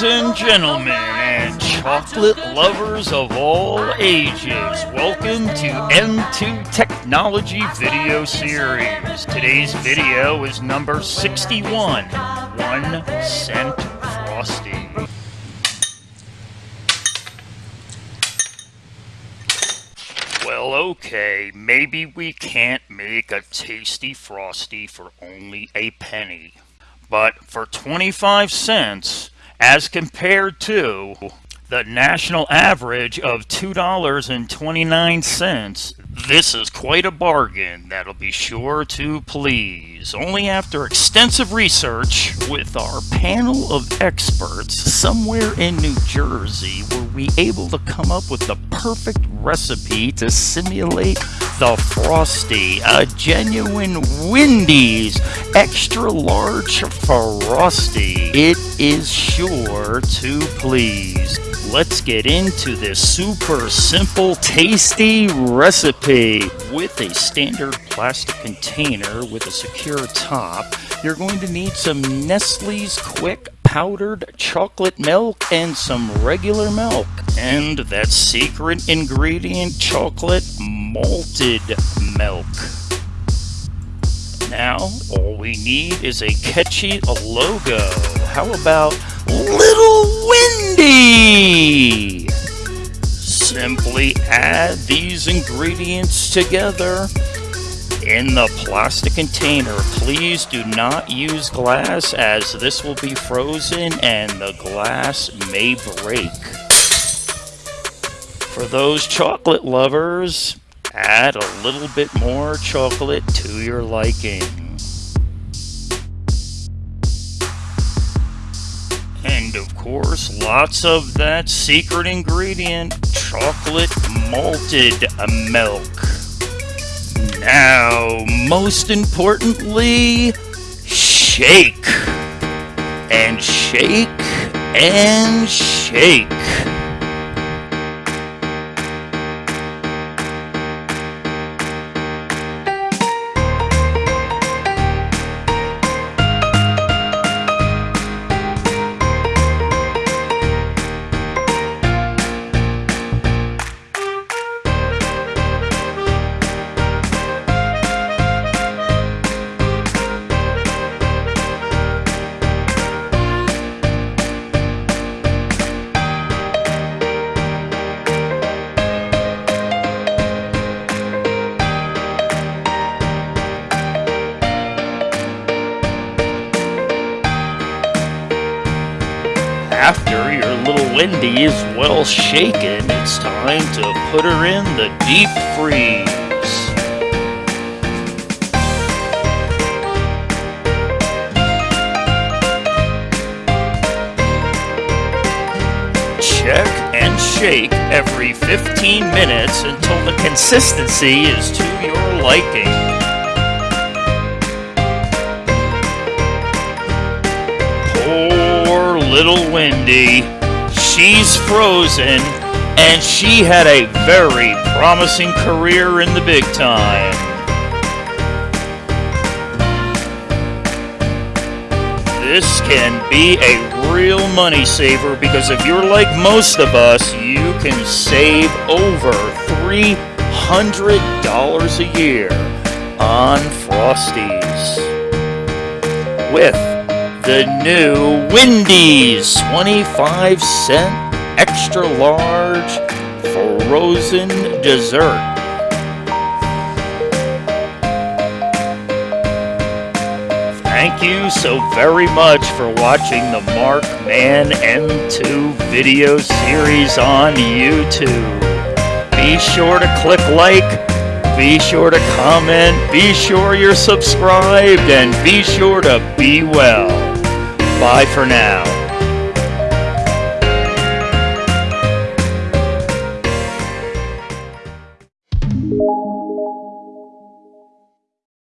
Ladies and gentlemen, and chocolate lovers of all ages, welcome to M2 Technology Video Series. Today's video is number 61 One Cent Frosty. Well, okay, maybe we can't make a tasty Frosty for only a penny. But for 25 cents, as compared to the national average of $2.29, this is quite a bargain that'll be sure to please. Only after extensive research with our panel of experts somewhere in New Jersey were we able to come up with the perfect recipe to simulate the Frosty, a genuine Wendy's extra large Frosty. It is sure to please. Let's get into this super simple, tasty recipe. With a standard plastic container with a secure top, you're going to need some Nestle's Quick powdered chocolate milk and some regular milk. And that secret ingredient, chocolate malted milk. Now, all we need is a catchy logo. How about Little Wendy? Simply add these ingredients together in the plastic container. Please do not use glass as this will be frozen and the glass may break. For those chocolate lovers, add a little bit more chocolate to your liking. And of course, lots of that secret ingredient, chocolate malted milk. Now, most importantly, shake. And shake and shake. After your little Wendy is well shaken, it's time to put her in the deep freeze. Check and shake every 15 minutes until the consistency is to your liking. Little Wendy. She's frozen, and she had a very promising career in the big time. This can be a real money saver because if you're like most of us, you can save over $300 a year on Frosties. With the new Wendy's 25 cent extra large frozen dessert. Thank you so very much for watching the Mark Man M2 video series on YouTube. Be sure to click like, be sure to comment, be sure you're subscribed, and be sure to be well. Bye for now.